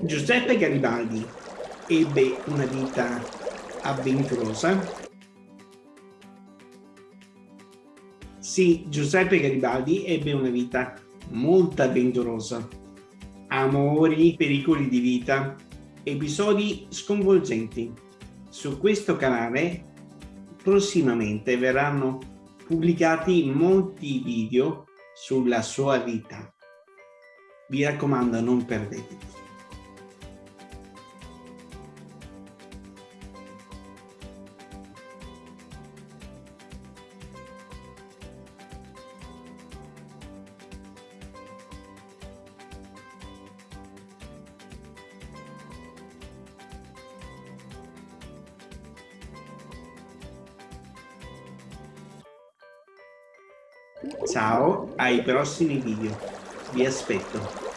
Giuseppe Garibaldi ebbe una vita avventurosa? Sì, Giuseppe Garibaldi ebbe una vita molto avventurosa. Amori, pericoli di vita, episodi sconvolgenti. Su questo canale prossimamente verranno pubblicati molti video sulla sua vita. Vi raccomando non perdeteli. Ciao, ai prossimi video. Vi aspetto.